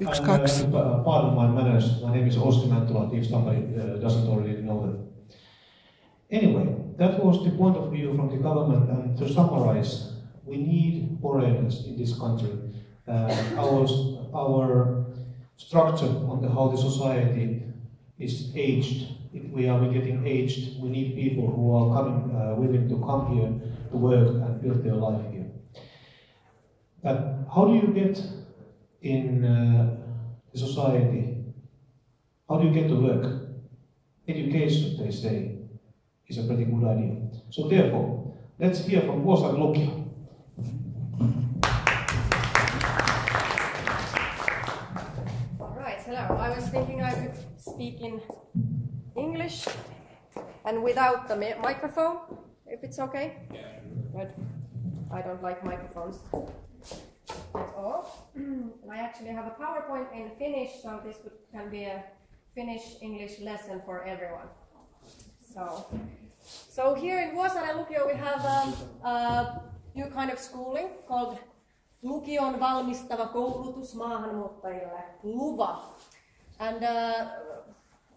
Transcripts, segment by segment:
Yksi, kaksi. uh, pardon my manners. My name is Oski Mäntula, if somebody uh, doesn't already know that. Anyway, that was the point of view from the government, and to summarize, we need foreigners in this country. Uh, our, our structure on the, how the society is aged. If we are getting aged, we need people who are coming, uh, willing to come here to work and build their life here. But how do you get in uh, the society? How do you get to work? Education, they say, is a pretty good idea. So therefore, let's hear from Vuosaaren Lukio. Right, hello. I was thinking I could speak in English and without the mi- microphone, if it's okay. Yeah. Good. I don't like microphones at all. I actually have a PowerPoint in Finnish, so this would, can be a Finnish English lesson for everyone. So, so here in Vuosaaren Lukio we have um, a new kind of schooling called Lukion valmistava koulutus maahanmuuttajille, LUVA. And uh,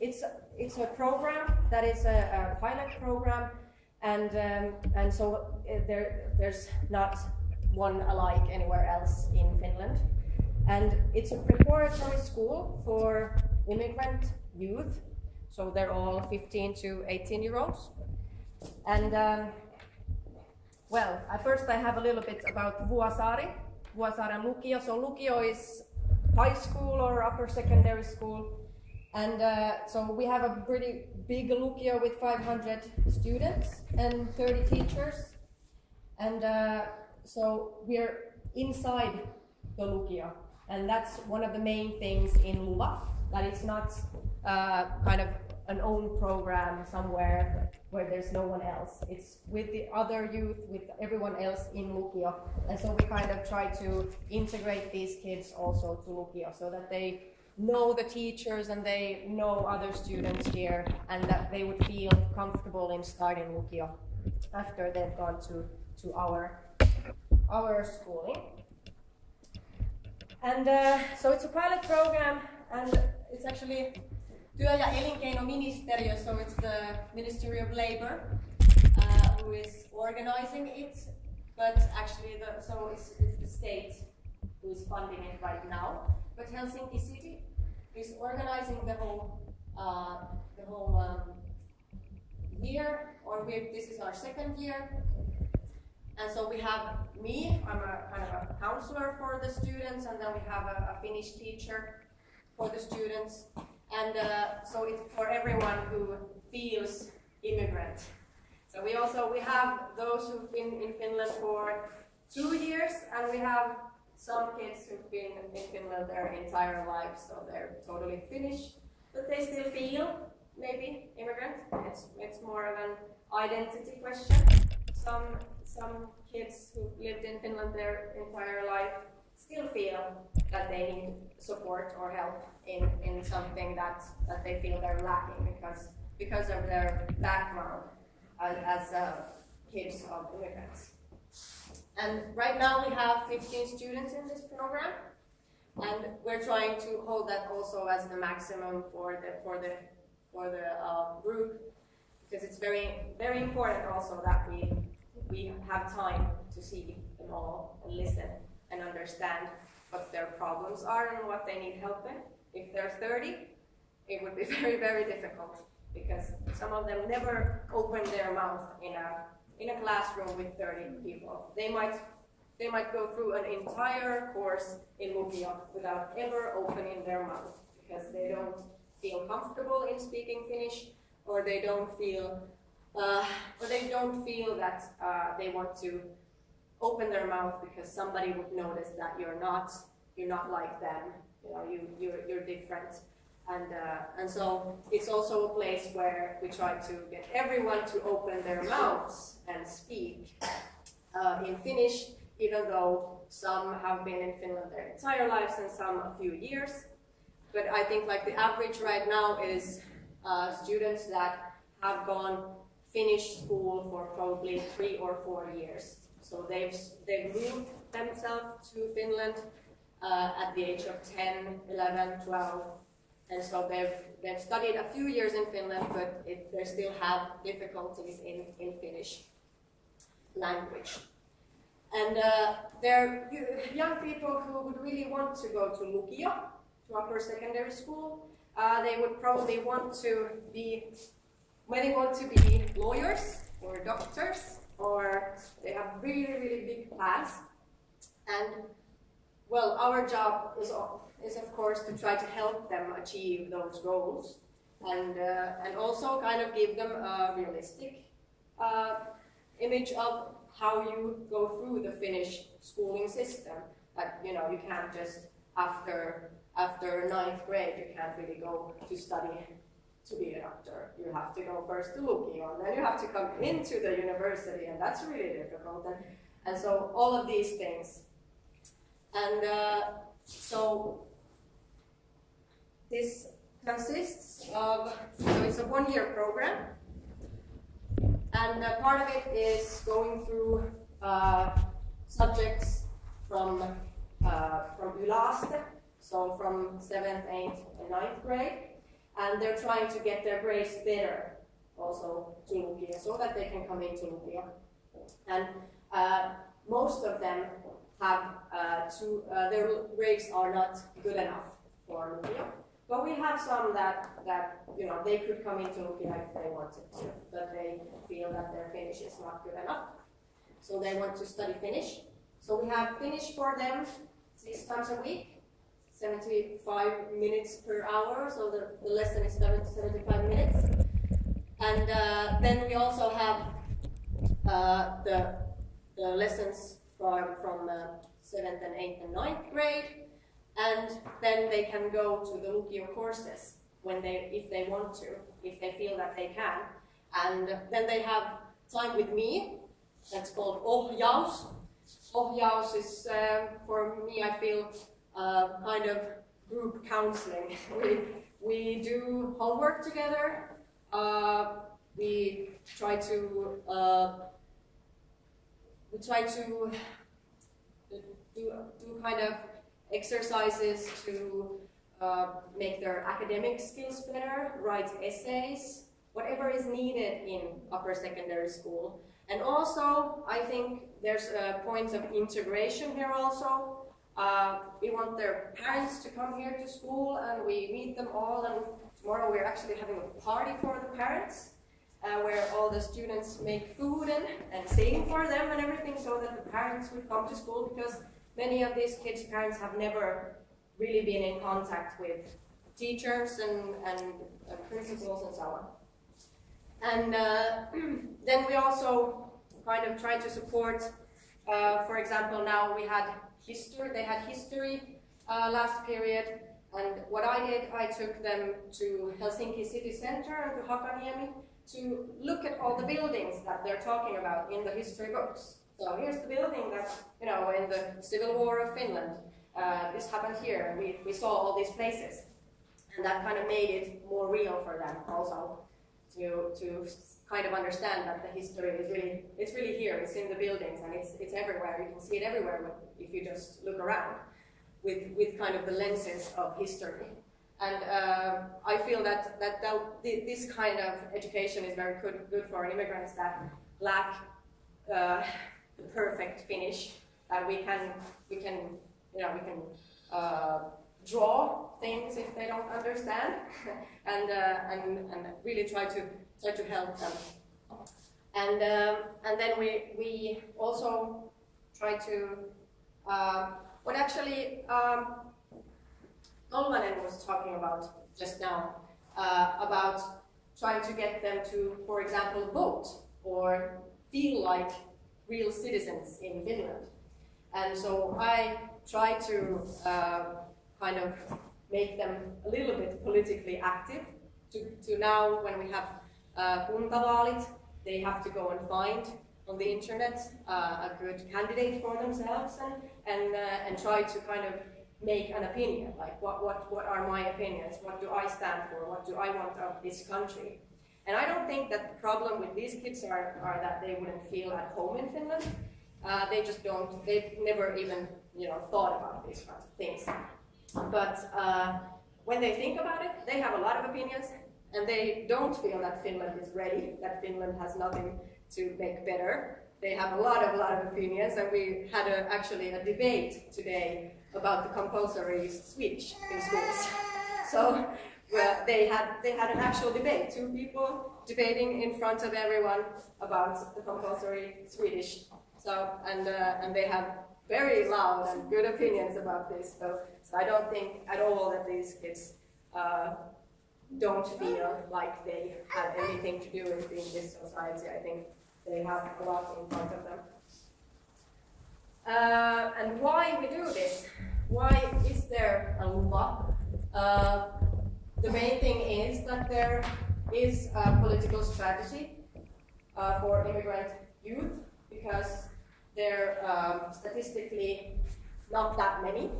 it's, it's a program that is a, a pilot program, and, um, and so uh, there, there's not one alike anywhere else in Finland. And it's a preparatory school for immigrant youth, so they're all 15 to 18 year olds. And um, well, at first I have a little bit about Vuosaari, Vuosaaren Lukio. So Lukio is high school or upper secondary school. And uh, so we have a pretty big Lukio with 500 students and 30 teachers. And uh, so we're inside the Lukio. And that's one of the main things in Luva, that it's not uh, kind of an own program somewhere where there's no one else. It's with the other youth, with everyone else in Lukio. And so we kind of try to integrate these kids also to Lukio so that they know the teachers and they know other students here and that they would feel comfortable in starting Lukio after they've gone to, to our, our schooling. And uh, so it's a pilot program and it's actually työ- ja elinkeinoministeriö, so it's the Ministry of Labor uh, who is organizing it, but actually the, so it's, it's the state who is funding it right now. But Helsinki City is organizing the whole, uh, the whole um, year, or we, this is our second year. And so we have me, I'm a kind of a counselor for the students, and then we have a, a Finnish teacher for the students. And uh, so it's for everyone who feels immigrant. So we also we have those who've been in Finland for two years, and we have some kids who've been in Finland their entire lives, so they're totally Finnish, but they still feel maybe immigrant. It's it's more of an identity question. Some some kids who've lived in Finland their entire life still feel that they need support or help in, in something that, that they feel they're lacking because, because of their background as, as uh, kids of immigrants. And right now we have 15 students in this program, and we're trying to hold that also as the maximum for the for the for the uh, group because it's very very important also that we we have time to see them all and listen and understand what their problems are and what they need help in. If they're 30, it would be very, very difficult because some of them never open their mouth in a in a classroom with 30 people. They might they might go through an entire course in Lukio without ever opening their mouth because they don't feel comfortable in speaking Finnish or they don't feel uh, or they don't feel that uh, they want to open their mouth because somebody would notice that you're not you're not like them. You know, you you're, you're different, and uh, and so it's also a place where we try to get everyone to open their mouths and speak uh, in Finnish, even though some have been in Finland their entire lives and some a few years. But I think like the average right now is uh, students that have gone Finnish school for probably three or four years. So they've they've moved themselves to Finland uh, at the age of 10, 11, 12. And so they've, they've studied a few years in Finland, but it, they still have difficulties in, in Finnish language. And uh, they're young people who would really want to go to Lukio, to upper secondary school. Uh, they would probably want to be, they want to be lawyers or doctors, or they have really, really big plans. And well, our job is, is of course to try to help them achieve those goals and, uh, and also kind of give them a realistic uh, image of how you go through the Finnish schooling system. That, you know, you can't just, after, after ninth grade, you can't really go to study to be a doctor. You have to go first to Lukio, and then you have to come into the university, and that's really difficult. And, and so all of these things. And uh, so this consists of, so it's a one-year program, and uh, part of it is going through uh, subjects from uh, from Yläaste, so from 7th, 8th, and 9th grade, and they're trying to get their grades better also to Lukio so that they can come into Lukio. And uh, most of them have uh, two, uh, their grades are not good enough for Lukio. But we have some that, that you know, they could come into Lukio if they wanted to, but they feel that their Finnish is not good enough. So they want to study Finnish. So we have Finnish for them six times a week 75 minutes per hour, so the, the lesson is 70, 75 minutes. And uh, then we also have uh, the, the lessons from, from uh, 7th and 8th and 9th grade, and then they can go to the Lukio courses when they, if they want to, if they feel that they can. And then they have time with me, that's called ohjaus. Ohjaus is, uh, for me, I feel, uh, kind of group counseling. we, we do homework together. Uh, we try to uh, we try to do, do kind of exercises to uh, make their academic skills better, write essays, whatever is needed in upper secondary school. And also, I think there's a point of integration here also. Uh, we want their parents to come here to school and we meet them all and tomorrow we're actually having a party for the parents uh, where all the students make food and, and sing for them and everything so that the parents would come to school because many of these kids' parents have never really been in contact with teachers and, and uh, principals and so on. And uh, then we also kind of try to support, uh, for example, now we had history. They had history uh, last period, and what I did, I took them to Helsinki city center and to Hakaniemi to look at all the buildings that they're talking about in the history books. So here's the building that, you know, in the Civil War of Finland, uh, this happened here. We, we saw all these places. And that kind of made it more real for them also to, to kind of understand that the history is really, it's really here, it's in the buildings and it's, it's everywhere. You can see it everywhere if you just look around with, with kind of the lenses of history. And uh, I feel that, that, this kind of education is very good, good for immigrants that lack uh, the perfect Finnish, that we can, we can, you know, we can uh, draw things if they don't understand, and, uh, and, and really try to try to help them. And, um, and then we, we also try to, uh, what actually um, was talking about just now, uh, about trying to get them to, for example, vote or feel like real citizens in Finland. And so I try to uh, kind of make them a little bit politically active to, to now when we have uh, kuntavaalit, they have to go and find on the internet uh, a good candidate for themselves and, and, uh, and try to kind of make an opinion, like what, what, what are my opinions, what do I stand for, what do I want of this country. And I don't think that the problem with these kids are, are that they wouldn't feel at home in Finland. Uh, they just don't, they've never even you know, thought about these kinds of things. But uh, when they think about it, they have a lot of opinions, and they don't feel that Finland is ready, that Finland has nothing to make better. They have a lot of, lot of opinions, and we had a, actually a debate today about the compulsory Swedish in schools. So well, they had they had an actual debate, two people debating in front of everyone about the compulsory Swedish. So and uh, and they have very loud and good opinions about this. So, I don't think at all that these kids uh, don't feel like they have anything to do with in this society. I think they have a lot in front of them. Uh, and why we do this? Why is there a law? Uh, the main thing is that there is a political strategy uh, for immigrant youth because there are um, statistically not that many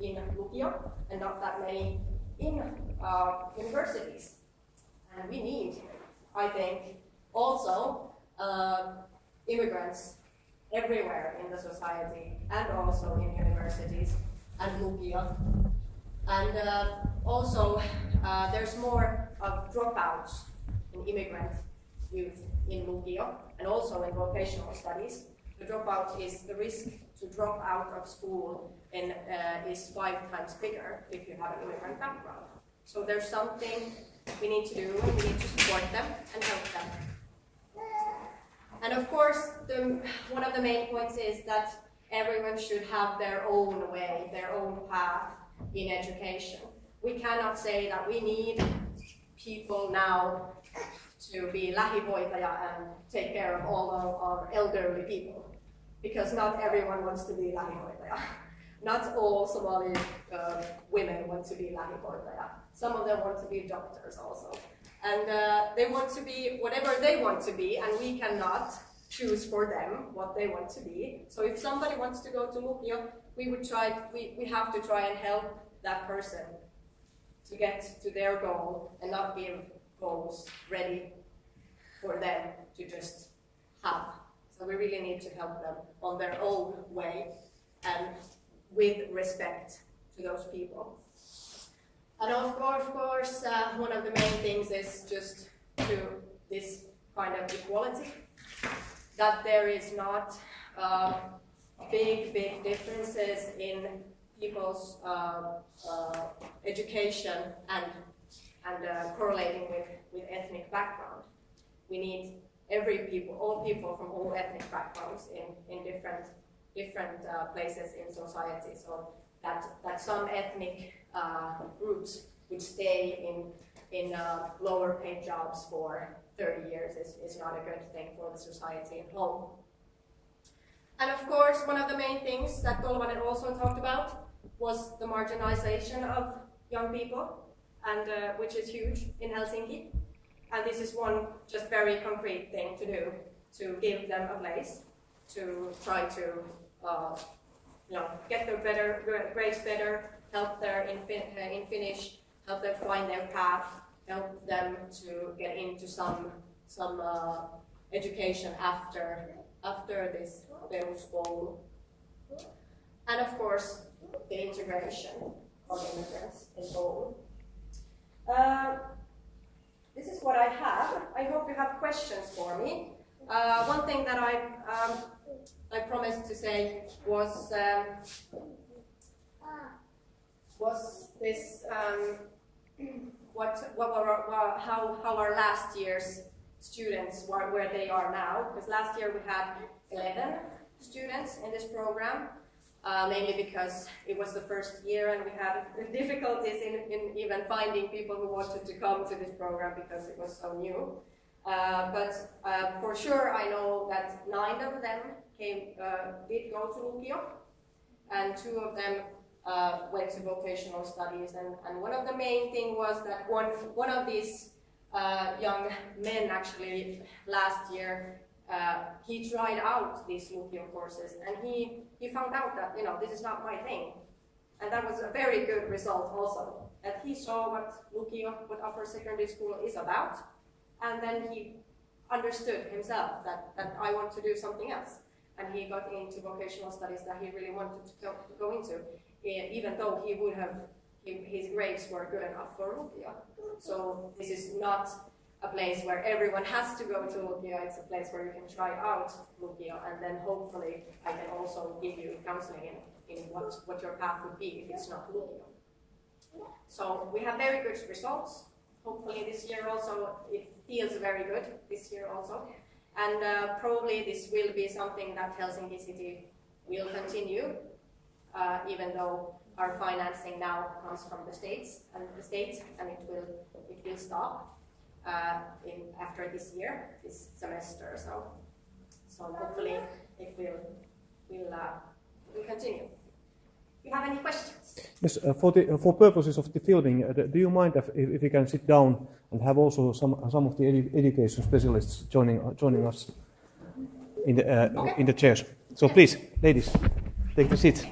in Lukio and not that many in uh, universities. And we need, I think, also uh, immigrants everywhere in the society and also in universities and Lukio. And uh, also, uh, there's more of dropouts in immigrant youth in Lukio and also in vocational studies. The dropout is the risk to drop out of school and uh, is five times bigger if you have an immigrant background. So there's something we need to do, we need to support them and help them. And of course, the, one of the main points is that everyone should have their own way, their own path in education. We cannot say that we need people now to be lähihoitaja and take care of all of our elderly people, because not everyone wants to be Lahi lähihoitaja. Not all Somali uh, women want to be Lahi lähihoitaja. Some of them want to be doctors also. And uh, they want to be whatever they want to be, and we cannot choose for them what they want to be. So if somebody wants to go to Lukio, we would try, we, we have to try and help that person to get to their goal and not give goals ready for them to just have. So we really need to help them on their own way and with respect to those people. And of course, of course uh, one of the main things is just to this kind of equality, that there is not uh, big, big differences in people's uh, uh education and, and uh, correlating with, with ethnic background. We need every people, all people from all ethnic backgrounds in, in different, different uh, places in society. So that, that some ethnic uh, groups would stay in, in uh, lower paid jobs for 30 years is, is not a good thing for the society at home. And of course, one of the main things that Tolvanen also talked about was the marginalization of young people, and uh, which is huge in Helsinki. And this is one just very concrete thing to do, to give them a place, to try to uh, you know, get their better grades better, help them in, uh, in Finnish, help them find their path, help them to get into some some uh, education after after this peruskoulu. And of course, the integration of immigrants in Oulu. This is what I have. I hope you have questions for me. Uh, one thing that I um, I promised to say was um, was this um, what what were how how our last year's students were where they are now because last year we had 11 students in this program uh, mainly because it was the first year and we had difficulties in, in, even finding people who wanted to come to this program because it was so new. Uh, but uh, for sure I know that nine of them came, uh, did go to Lukio and two of them uh, went to vocational studies and, and one of the main thing was that one, one of these uh, young men actually last year uh, he tried out these Lukio courses and he, he found out that, you know, this is not my thing. And that was a very good result also, that he saw what Lukio, what upper secondary school is about, and then he understood himself that, that I want to do something else. and he got into vocational studies that he really wanted to go, to go into, even though he would have, his grades were good enough for Lukio. So this is not a place where everyone has to go to Lukio, it's a place where you can try out Lukio, and then hopefully I can also give you counseling in, in what, what your path would be if it's not Lukio. So we have very good results. Hopefully this year also, it feels very good this year also. And uh, probably this will be something that Helsinki City will continue, uh, even though our financing now comes from the states and the states, and it will it will stop uh, in after this year, this semester. So so hopefully it will will uh, will continue. You have any questions? Yes, uh, for the for purposes of the filming, uh, do you mind if, if you can sit down and have also some some of the edu- education specialists joining uh, joining us in the uh, Okay. in the chairs? So please, ladies, take the seat.